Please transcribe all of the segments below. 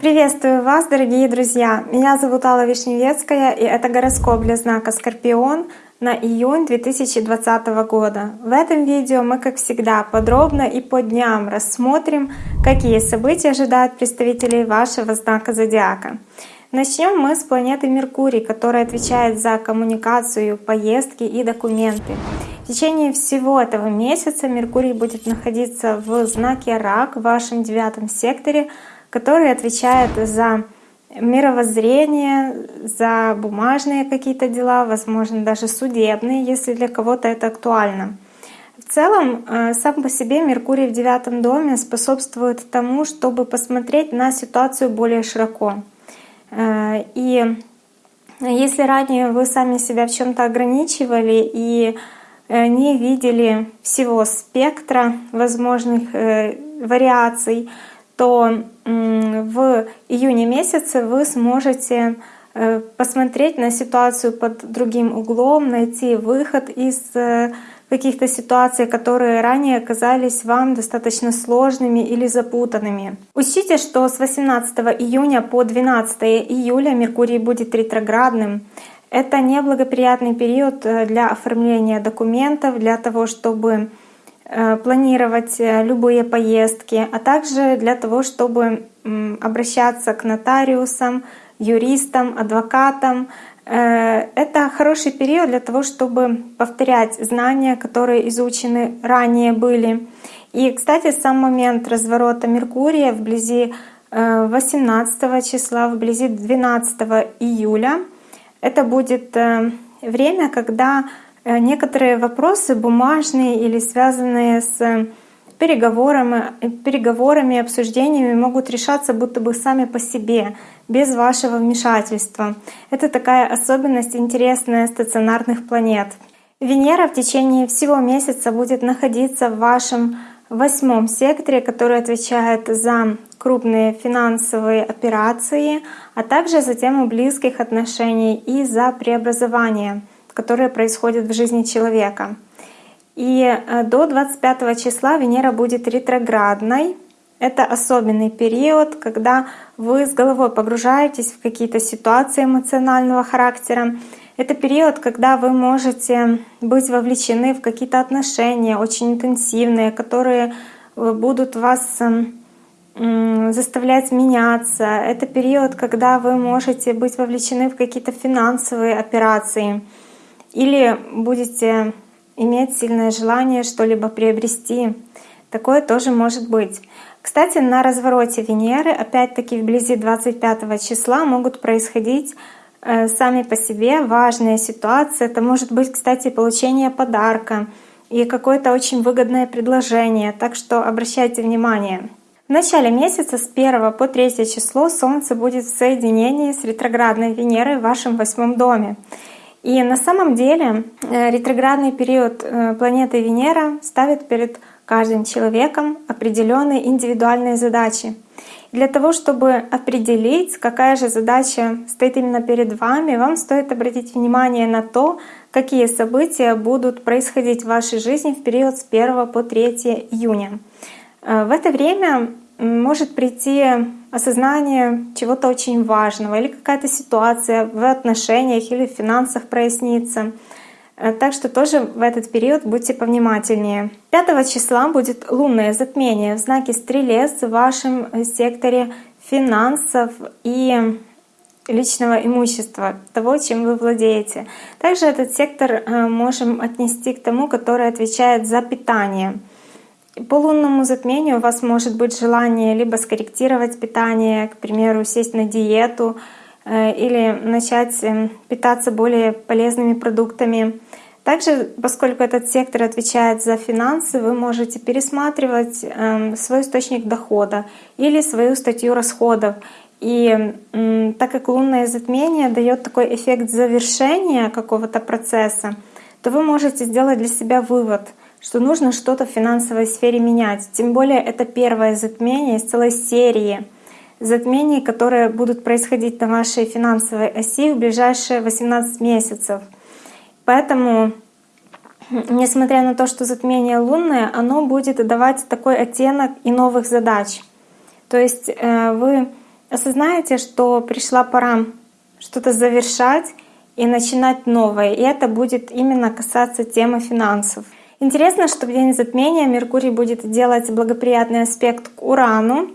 Приветствую вас, дорогие друзья! Меня зовут Алла Вишневецкая, и это гороскоп для знака Скорпион на июнь 2020 года. В этом видео мы, как всегда, подробно и по дням рассмотрим, какие события ожидают представителей вашего знака Зодиака. Начнем мы с планеты Меркурий, которая отвечает за коммуникацию, поездки и документы. В течение всего этого месяца Меркурий будет находиться в знаке Рак в вашем девятом секторе, который отвечает за мировоззрение, за бумажные какие-то дела, возможно, даже судебные, если для кого-то это актуально. В целом, э, сам по себе Меркурий в девятом доме способствует тому, чтобы посмотреть на ситуацию более широко. Э, и если ранее вы сами себя в чем то ограничивали и э, не видели всего спектра возможных вариаций, то в июне месяце вы сможете э, посмотреть на ситуацию под другим углом, найти выход из э, каких-то ситуаций, которые ранее казались вам достаточно сложными или запутанными. Учтите, что с 18 июня по 12 июля Меркурий будет ретроградным. Это неблагоприятный период э, для оформления документов, для того, чтобы Э, планировать э, любые поездки, а также для того, чтобы обращаться к нотариусам, юристам, адвокатам. Э, это хороший период для того, чтобы повторять знания, которые изучены ранее были. И, кстати, сам момент разворота Меркурия вблизи 18 числа, вблизи 12 июля, это будет время, когда Э, некоторые вопросы бумажные или связанные с переговорами, переговорами, обсуждениями могут решаться будто бы сами по себе, без вашего вмешательства. Это такая особенность интересная стационарных планет. Венера в течение всего месяца будет находиться в вашем восьмом секторе, который отвечает за крупные финансовые операции, а также за тему близких отношений и за преобразование — которые происходят в жизни человека. И э, до 25 числа Венера будет ретроградной. Это особенный период, когда вы с головой погружаетесь в какие-то ситуации эмоционального характера. Это период, когда вы можете быть вовлечены в какие-то отношения очень интенсивные, которые э, будут вас эм, заставлять меняться. Это период, когда вы можете быть вовлечены в какие-то финансовые операции или будете иметь сильное желание что-либо приобрести. Такое тоже может быть. Кстати, на развороте Венеры, опять-таки вблизи 25 числа, могут происходить э, сами по себе важные ситуации. Это может быть, кстати, получение подарка и какое-то очень выгодное предложение. Так что обращайте внимание. В начале месяца с 1 по 3 число Солнце будет в соединении с ретроградной Венерой в вашем восьмом доме. И на самом деле э, ретроградный период э, планеты Венера ставит перед каждым человеком определенные индивидуальные задачи. для того, чтобы определить, какая же задача стоит именно перед вами, вам стоит обратить внимание на то, какие события будут происходить в вашей жизни в период с 1 по 3 июня. Э, в это время может прийти осознание чего-то очень важного или какая-то ситуация в отношениях или в финансах прояснится. Э, так что тоже в этот период будьте повнимательнее. 5 числа будет лунное затмение в знаке Стрелец в вашем секторе финансов и личного имущества, того, чем вы владеете. Также этот сектор э, можем отнести к тому, который отвечает за питание. По лунному затмению у вас может быть желание либо скорректировать питание, к примеру, сесть на диету э, или начать э, питаться более полезными продуктами. Также, поскольку этот сектор отвечает за финансы, вы можете пересматривать эм, свой источник дохода или свою статью расходов. И так как лунное затмение дает такой эффект завершения какого-то процесса, то вы можете сделать для себя вывод — что нужно что-то в финансовой сфере менять. Тем более это первое затмение из целой серии затмений, которые будут происходить на вашей финансовой оси в ближайшие 18 месяцев. Поэтому несмотря на то, что затмение лунное, оно будет давать такой оттенок и новых задач. То есть э, вы осознаете, что пришла пора что-то завершать и начинать новое. И это будет именно касаться темы финансов. Интересно, что в день затмения Меркурий будет делать благоприятный аспект к Урану.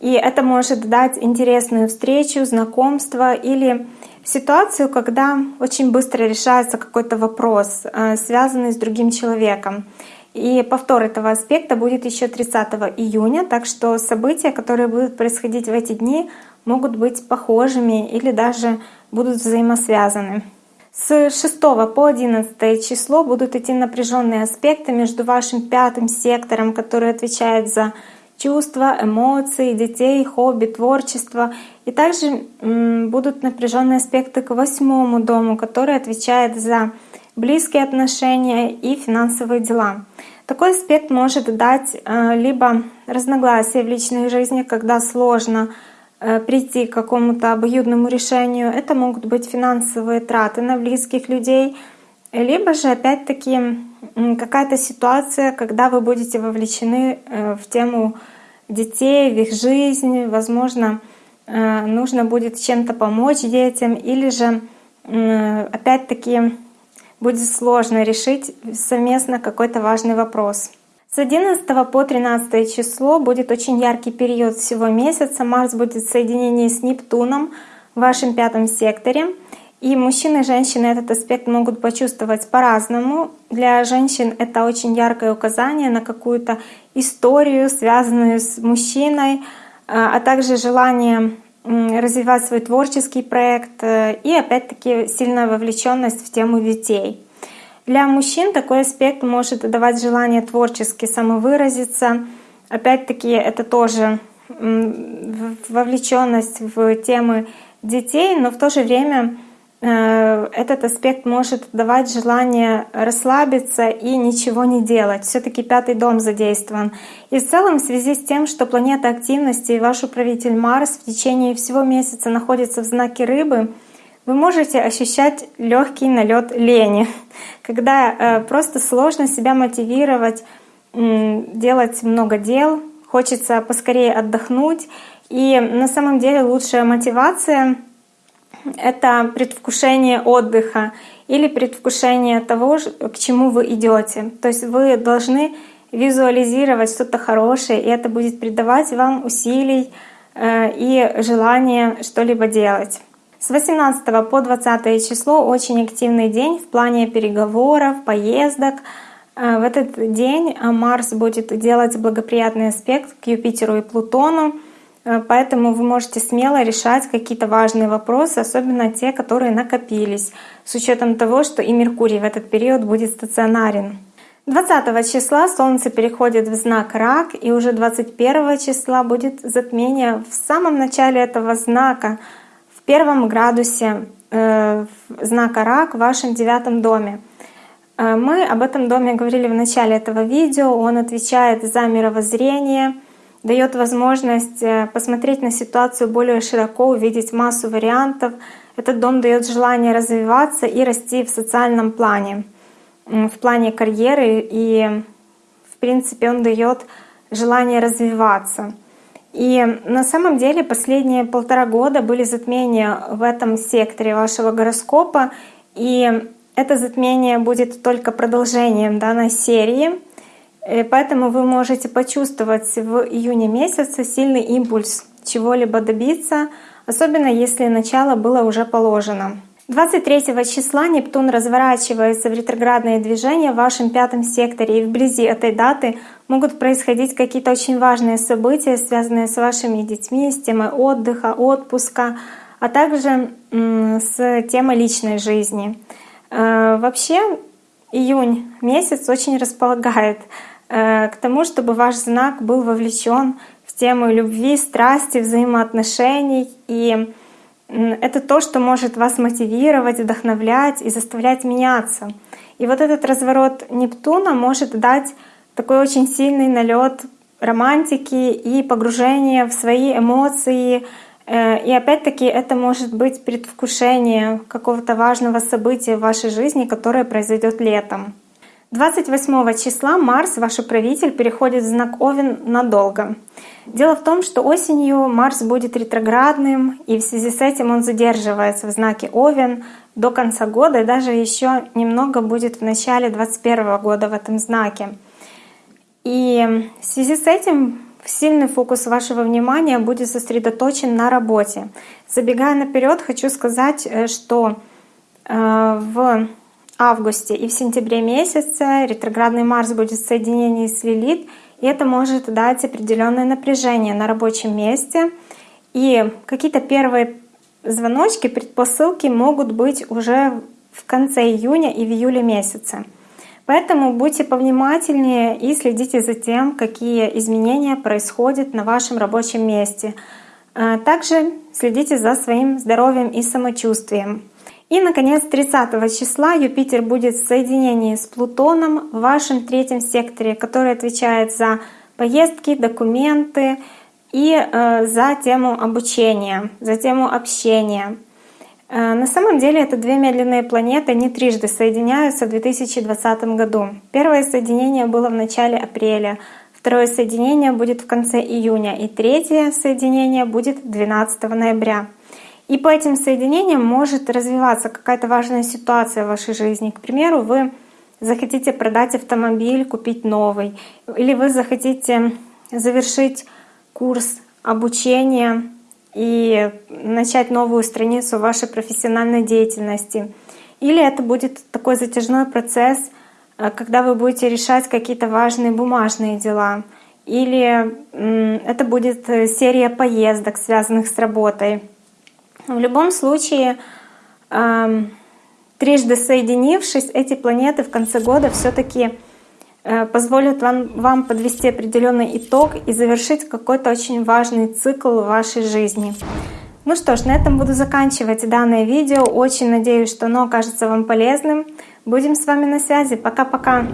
И это может дать интересную встречу, знакомство или ситуацию, когда очень быстро решается какой-то вопрос, э, связанный с другим человеком. И повтор этого аспекта будет еще 30 июня, так что события, которые будут происходить в эти дни, могут быть похожими или даже будут взаимосвязаны. С 6 по 11 число будут идти напряженные аспекты между вашим пятым сектором, который отвечает за чувства, эмоции, детей, хобби, творчество. И также будут напряженные аспекты к восьмому дому, который отвечает за близкие отношения и финансовые дела. Такой аспект может дать э, либо разногласия в личной жизни, когда сложно прийти к какому-то обоюдному решению. Это могут быть финансовые траты на близких людей, либо же опять-таки какая-то ситуация, когда вы будете вовлечены э, в тему детей, в их жизнь, возможно, нужно будет чем-то помочь детям, или же опять-таки будет сложно решить совместно какой-то важный вопрос. С 11 по 13 число будет очень яркий период всего месяца. Марс будет в соединении с Нептуном в вашем пятом секторе. И мужчины и женщины этот аспект могут почувствовать по-разному. Для женщин это очень яркое указание на какую-то историю, связанную с мужчиной, а также желание развивать свой творческий проект э, и опять-таки сильная вовлеченность в тему детей. Для мужчин такой аспект может давать желание творчески самовыразиться. Опять-таки это тоже вовлеченность в темы детей, но в то же время э, этот аспект может давать желание расслабиться и ничего не делать. Все-таки пятый дом задействован. И в целом в связи с тем, что планета активности и ваш управитель Марс в течение всего месяца находится в знаке рыбы, вы можете ощущать легкий налет лени, когда э, просто сложно себя мотивировать, делать много дел, хочется поскорее отдохнуть. И на самом деле лучшая мотивация — это предвкушение отдыха или предвкушение того, к чему вы идете. То есть вы должны визуализировать что-то хорошее, и это будет придавать вам усилий э, и желание что-либо делать. С 18 по 20 число очень активный день в плане переговоров, поездок. Э, в этот день Марс будет делать благоприятный аспект к Юпитеру и Плутону, э, поэтому вы можете смело решать какие-то важные вопросы, особенно те, которые накопились, с учетом того, что и Меркурий в этот период будет стационарен. 20 числа Солнце переходит в знак Рак, и уже 21 числа будет затмение в самом начале этого знака — первом градусе э, знака Рак в вашем девятом доме. Э, мы об этом доме говорили в начале этого видео. Он отвечает за мировоззрение, дает возможность э, посмотреть на ситуацию более широко, увидеть массу вариантов. Этот дом дает желание развиваться и расти в социальном плане, в плане карьеры, и в принципе он дает желание развиваться. И на самом деле последние полтора года были затмения в этом секторе вашего гороскопа, и это затмение будет только продолжением данной серии. И поэтому вы можете почувствовать в июне месяце сильный импульс чего-либо добиться, особенно если начало было уже положено. 23 числа Нептун разворачивается в ретроградное движение в вашем пятом секторе, и вблизи этой даты могут происходить какие-то очень важные события, связанные с вашими детьми, с темой отдыха, отпуска, а также с темой личной жизни. Э, вообще июнь месяц очень располагает э, к тому, чтобы ваш знак был вовлечен в тему любви, страсти, взаимоотношений и это то, что может вас мотивировать, вдохновлять и заставлять меняться. И вот этот разворот Нептуна может дать такой очень сильный налет романтики и погружения в свои эмоции. Э, и опять-таки это может быть предвкушение какого-то важного события в вашей жизни, которое произойдет летом. 28 числа Марс, ваш управитель, переходит в знак Овен надолго. Дело в том, что осенью Марс будет ретроградным, и в связи с этим он задерживается в знаке Овен до конца года, и даже еще немного будет в начале 2021 года в этом знаке. И в связи с этим сильный фокус вашего внимания будет сосредоточен на работе. Забегая наперед, хочу сказать, э, что э, в августе и в сентябре месяце ретроградный Марс будет в соединении с Лилит, и это может дать определенное напряжение на рабочем месте. И какие-то первые звоночки, предпосылки могут быть уже в конце июня и в июле месяце. Поэтому будьте повнимательнее и следите за тем, какие изменения происходят на вашем рабочем месте. А также следите за своим здоровьем и самочувствием. И, наконец, 30 числа Юпитер будет в соединении с Плутоном в вашем третьем секторе, который отвечает за поездки, документы и э, за тему обучения, за тему общения. Э, на самом деле это две медленные планеты, они трижды соединяются в 2020 году. Первое соединение было в начале апреля, второе соединение будет в конце июня и третье соединение будет 12 ноября. И по этим соединениям может развиваться какая-то важная ситуация в вашей жизни. К примеру, вы захотите продать автомобиль, купить новый, или вы захотите завершить курс обучения и начать новую страницу вашей профессиональной деятельности. Или это будет такой затяжной процесс, э, когда вы будете решать какие-то важные бумажные дела. Или это будет э, серия поездок, связанных с работой. В любом случае, трижды соединившись, эти планеты в конце года все-таки э, позволят вам, вам подвести определенный итог и завершить какой-то очень важный цикл в вашей жизни. Ну что ж, на этом буду заканчивать данное видео. Очень надеюсь, что оно окажется вам полезным. Будем с вами на связи. Пока-пока!